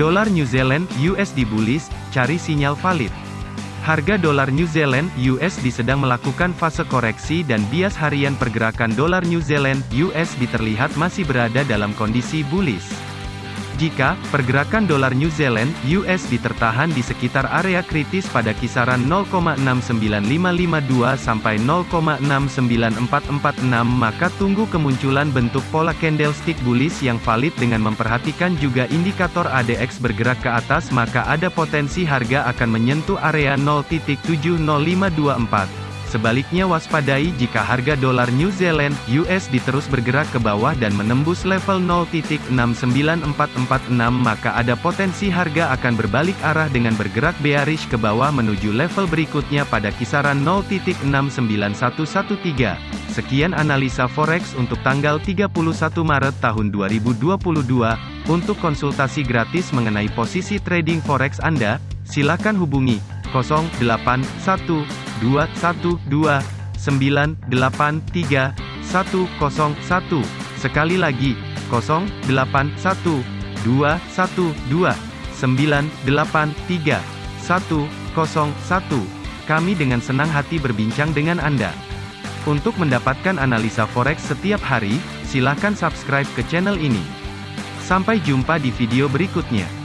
Dolar New Zealand USD bullish, cari sinyal valid. Harga dolar New Zealand USD sedang melakukan fase koreksi dan bias harian pergerakan dolar New Zealand USD terlihat masih berada dalam kondisi bullish. Jika pergerakan dolar New Zealand (USD) tertahan di sekitar area kritis pada kisaran 0,69552 sampai 0,69446 maka tunggu kemunculan bentuk pola candlestick bullish yang valid dengan memperhatikan juga indikator ADX bergerak ke atas maka ada potensi harga akan menyentuh area 0.70524. Sebaliknya waspadai jika harga dolar New Zealand USD terus bergerak ke bawah dan menembus level 0.69446 maka ada potensi harga akan berbalik arah dengan bergerak bearish ke bawah menuju level berikutnya pada kisaran 0.69113. Sekian analisa forex untuk tanggal 31 Maret tahun 2022. Untuk konsultasi gratis mengenai posisi trading forex Anda, silakan hubungi 081212 983101. Sekali lagi, 081212983101. Kami dengan senang hati berbincang dengan Anda. Untuk mendapatkan analisa forex setiap hari, silakan subscribe ke channel ini. Sampai jumpa di video berikutnya.